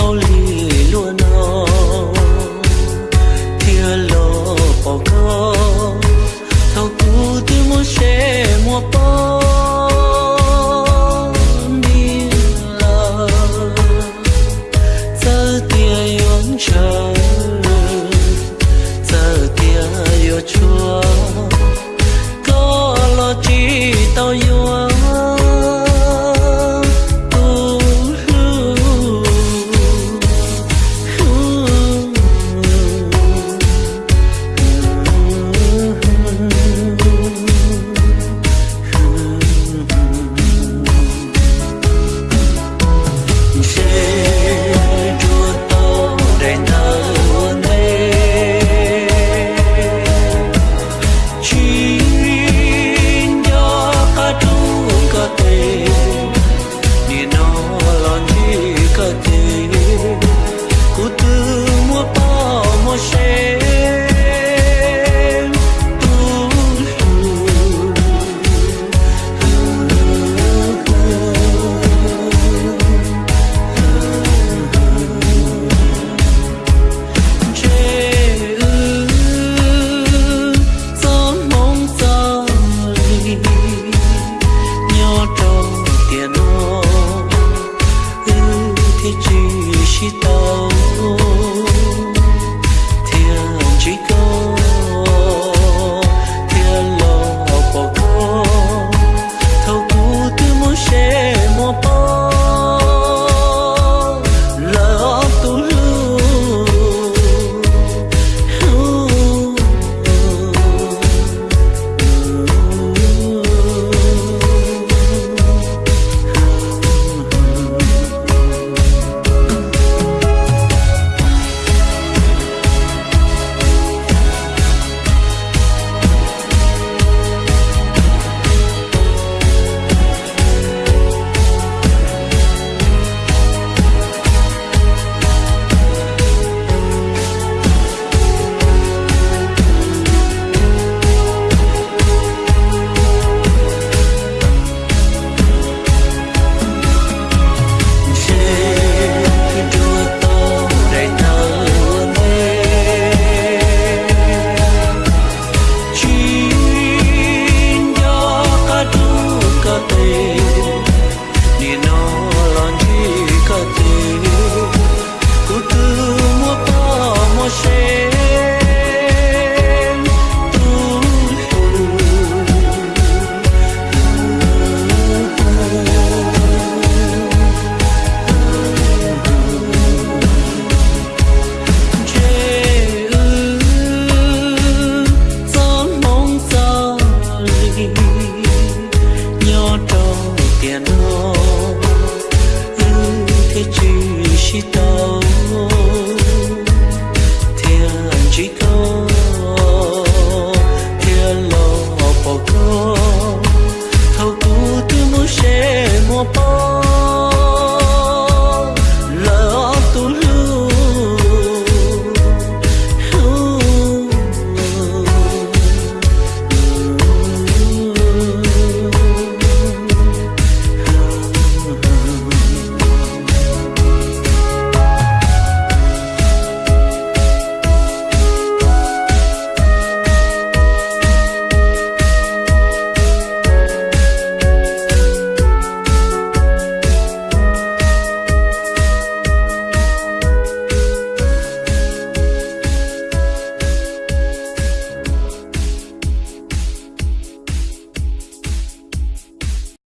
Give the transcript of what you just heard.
sau lìa